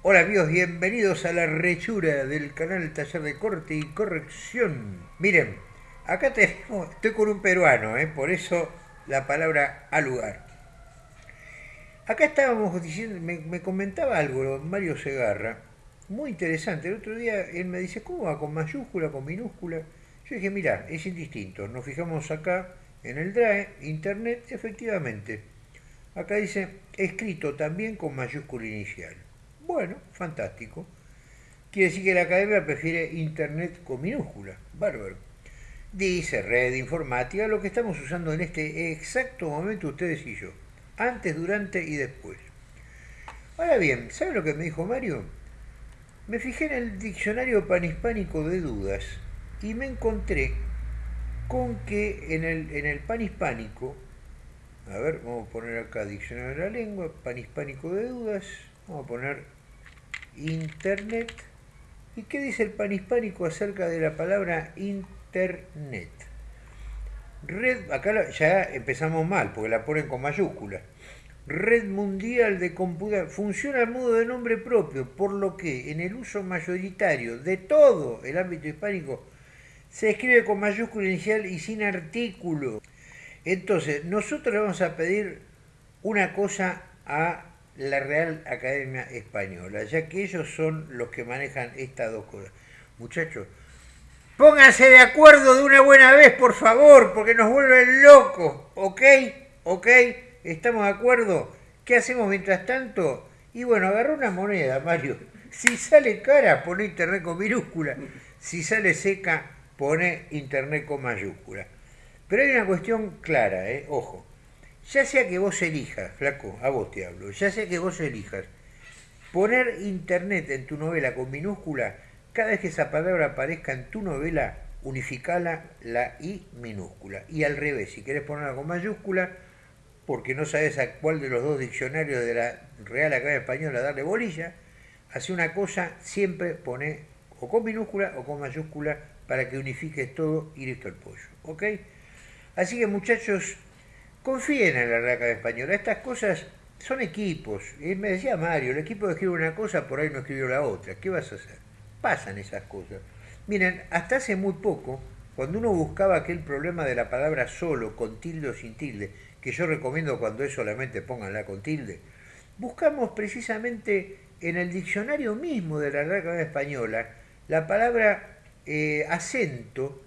Hola amigos, bienvenidos a la rechura del canal Taller de Corte y Corrección. Miren, acá tenemos, estoy con un peruano, ¿eh? por eso la palabra al lugar. Acá estábamos diciendo, me, comentaba algo Mario Segarra, muy interesante. El otro día él me dice, ¿cómo va? ¿Con mayúscula, con minúscula? Yo dije, mira, es indistinto. Nos fijamos acá en el DRAE, Internet, efectivamente. Acá dice, escrito también con mayúscula inicial. Bueno, fantástico. Quiere decir que la academia prefiere Internet con minúscula. Bárbaro. Dice red informática, lo que estamos usando en este exacto momento ustedes y yo. Antes, durante y después. Ahora bien, ¿sabe lo que me dijo Mario? Me fijé en el diccionario panhispánico de dudas y me encontré con que en el, en el panhispánico, a ver, vamos a poner acá diccionario de la lengua, panhispánico de dudas, vamos a poner Internet. ¿Y qué dice el panhispánico acerca de la palabra Internet? Red, acá ya empezamos mal, porque la ponen con mayúscula. Red Mundial de Computación funciona a modo de nombre propio, por lo que en el uso mayoritario de todo el ámbito hispánico se escribe con mayúscula inicial y sin artículo. Entonces, nosotros le vamos a pedir una cosa a la Real Academia Española, ya que ellos son los que manejan estas dos cosas. Muchachos, pónganse de acuerdo de una buena vez, por favor, porque nos vuelven locos, ¿ok? ¿Ok? ¿Estamos de acuerdo? ¿Qué hacemos mientras tanto? Y bueno, agarra una moneda, Mario. Si sale cara, pone internet con minúscula. Si sale seca, pone internet con mayúscula. Pero hay una cuestión clara, ¿eh? ojo ya sea que vos elijas, flaco, a vos te hablo, ya sea que vos elijas poner internet en tu novela con minúscula, cada vez que esa palabra aparezca en tu novela, unificala la I minúscula. Y al revés, si querés ponerla con mayúscula, porque no sabes a cuál de los dos diccionarios de la Real Academia Española darle bolilla, hace una cosa, siempre pone o con minúscula o con mayúscula para que unifiques todo y listo el pollo. ¿Ok? Así que muchachos, confíen en la Real Española. Estas cosas son equipos. Y me decía Mario, el equipo escribe una cosa, por ahí no escribió la otra. ¿Qué vas a hacer? Pasan esas cosas. Miren, hasta hace muy poco, cuando uno buscaba aquel problema de la palabra solo, con tilde o sin tilde, que yo recomiendo cuando es solamente pónganla con tilde, buscamos precisamente en el diccionario mismo de la Real Española la palabra eh, acento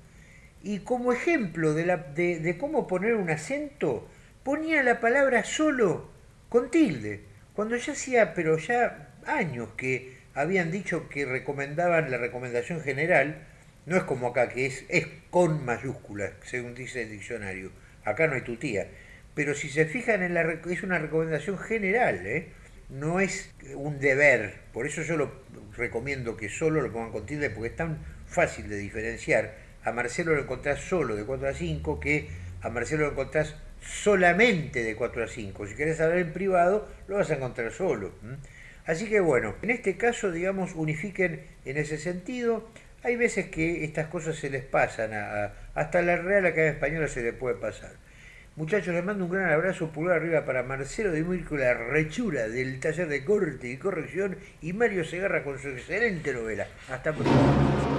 y como ejemplo de, la, de, cómo poner un acento, ponía la palabra solo con tilde, cuando ya hacía, pero ya años que habían dicho que recomendaban la recomendación general, no es como acá, que es, con mayúsculas, según dice el diccionario, acá no hay tu tía, pero si se fijan en la es una recomendación general, ¿eh? no es un deber, por eso yo lo recomiendo que solo lo pongan con tilde, porque es tan fácil de diferenciar, a Marcelo lo encontrás solo de 4 a 5 que a Marcelo lo encontrás solamente de 4 a 5. Si querés hablar en privado, lo vas a encontrar solo. Así que bueno, en este caso, digamos, unifiquen en ese sentido. Hay veces que estas cosas se les pasan, a, hasta la Real Academia Española se le puede pasar. Muchachos, les mando un gran abrazo, pulgar arriba para Marcelo de Mirko, la rechura del taller de corte y corrección, y Mario Segarra con su excelente novela. Hasta pronto.